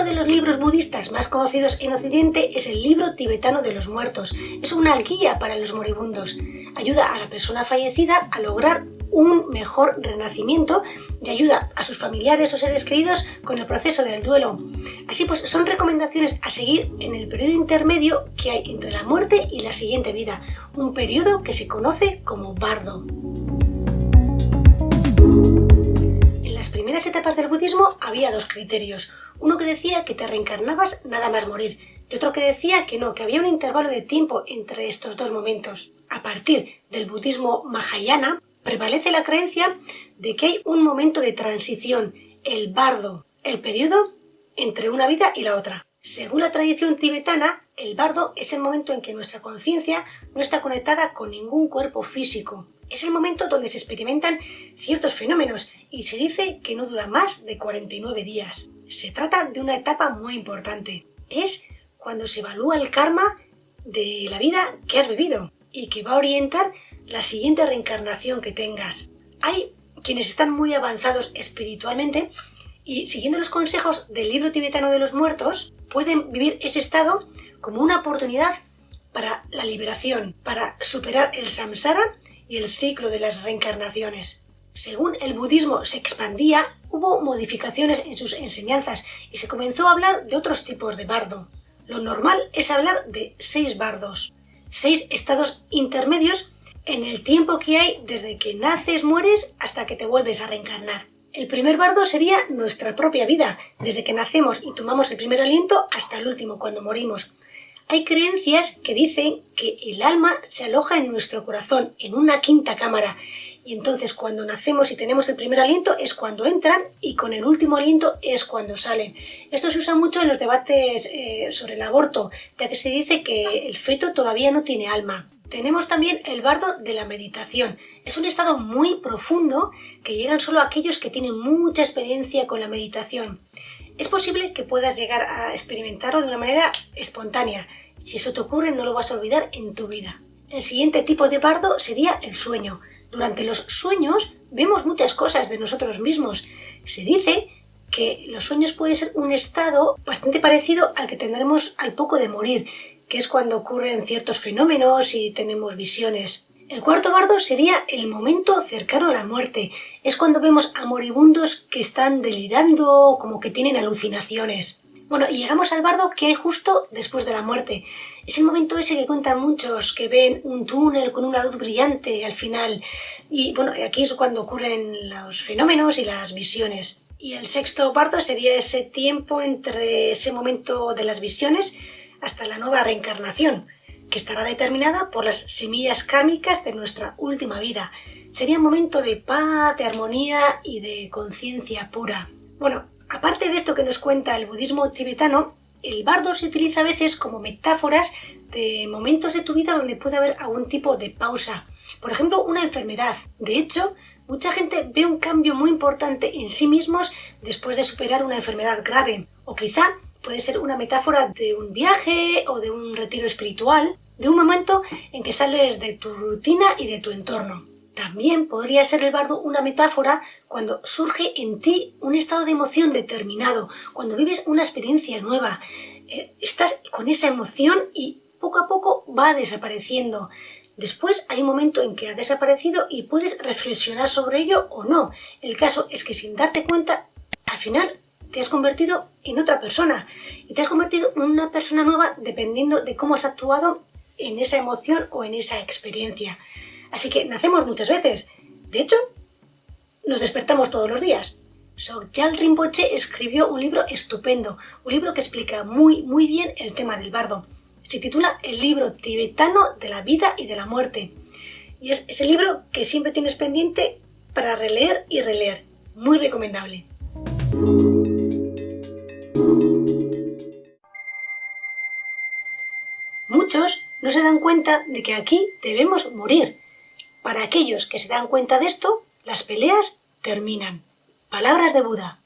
Uno de los libros budistas más conocidos en Occidente es el libro tibetano de los muertos. Es una guía para los moribundos. Ayuda a la persona fallecida a lograr un mejor renacimiento y ayuda a sus familiares o seres queridos con el proceso del duelo. Así pues, son recomendaciones a seguir en el periodo intermedio que hay entre la muerte y la siguiente vida, un periodo que se conoce como bardo. Etapas del budismo había dos criterios, uno que decía que te reencarnabas nada más morir, y otro que decía que no, que había un intervalo de tiempo entre estos dos momentos. A partir del budismo Mahayana, prevalece la creencia de que hay un momento de transición, el bardo, el periodo entre una vida y la otra. Según la tradición tibetana, el bardo es el momento en que nuestra conciencia no está conectada con ningún cuerpo físico. Es el momento donde se experimentan ciertos fenómenos y se dice que no dura más de 49 días. Se trata de una etapa muy importante. Es cuando se evalúa el karma de la vida que has vivido y que va a orientar la siguiente reencarnación que tengas. Hay quienes están muy avanzados espiritualmente y siguiendo los consejos del libro tibetano de los muertos, pueden vivir ese estado como una oportunidad para la liberación, para superar el samsara y el ciclo de las reencarnaciones. Según el budismo se expandía, hubo modificaciones en sus enseñanzas y se comenzó a hablar de otros tipos de bardo. Lo normal es hablar de seis bardos, seis estados intermedios en el tiempo que hay desde que naces, mueres, hasta que te vuelves a reencarnar. El primer bardo sería nuestra propia vida, desde que nacemos y tomamos el primer aliento hasta el último, cuando morimos. Hay creencias que dicen que el alma se aloja en nuestro corazón, en una quinta cámara, y entonces cuando nacemos y tenemos el primer aliento es cuando entran y con el último aliento es cuando salen. Esto se usa mucho en los debates eh, sobre el aborto, ya que se dice que el feto todavía no tiene alma. Tenemos también el bardo de la meditación. Es un estado muy profundo que llegan solo aquellos que tienen mucha experiencia con la meditación. Es posible que puedas llegar a experimentarlo de una manera espontánea. Si eso te ocurre no lo vas a olvidar en tu vida. El siguiente tipo de bardo sería el sueño. Durante los sueños vemos muchas cosas de nosotros mismos. Se dice que los sueños pueden ser un estado bastante parecido al que tendremos al poco de morir, que es cuando ocurren ciertos fenómenos y tenemos visiones. El cuarto bardo sería el momento cercano a la muerte. Es cuando vemos a moribundos que están delirando, como que tienen alucinaciones. Bueno, y llegamos al bardo que hay justo después de la muerte. Es el momento ese que cuentan muchos, que ven un túnel con una luz brillante al final. Y bueno, aquí es cuando ocurren los fenómenos y las visiones. Y el sexto bardo sería ese tiempo entre ese momento de las visiones hasta la nueva reencarnación, que estará determinada por las semillas kármicas de nuestra última vida. Sería un momento de paz, de armonía y de conciencia pura. Bueno, aparte de esto que nos cuenta el budismo tibetano, el bardo se utiliza a veces como metáforas de momentos de tu vida donde puede haber algún tipo de pausa. Por ejemplo, una enfermedad. De hecho, mucha gente ve un cambio muy importante en sí mismos después de superar una enfermedad grave. O quizá Puede ser una metáfora de un viaje o de un retiro espiritual, de un momento en que sales de tu rutina y de tu entorno. También podría ser el bardo una metáfora cuando surge en ti un estado de emoción determinado, cuando vives una experiencia nueva. Eh, estás con esa emoción y poco a poco va desapareciendo. Después hay un momento en que ha desaparecido y puedes reflexionar sobre ello o no. El caso es que sin darte cuenta, al final te has convertido en otra persona y te has convertido en una persona nueva dependiendo de cómo has actuado en esa emoción o en esa experiencia. Así que nacemos muchas veces. De hecho, nos despertamos todos los días. Sogyal Rinpoche escribió un libro estupendo, un libro que explica muy, muy bien el tema del bardo. Se titula El libro tibetano de la vida y de la muerte. Y es ese libro que siempre tienes pendiente para releer y releer. Muy recomendable. No se dan cuenta de que aquí debemos morir. Para aquellos que se dan cuenta de esto, las peleas terminan. Palabras de Buda.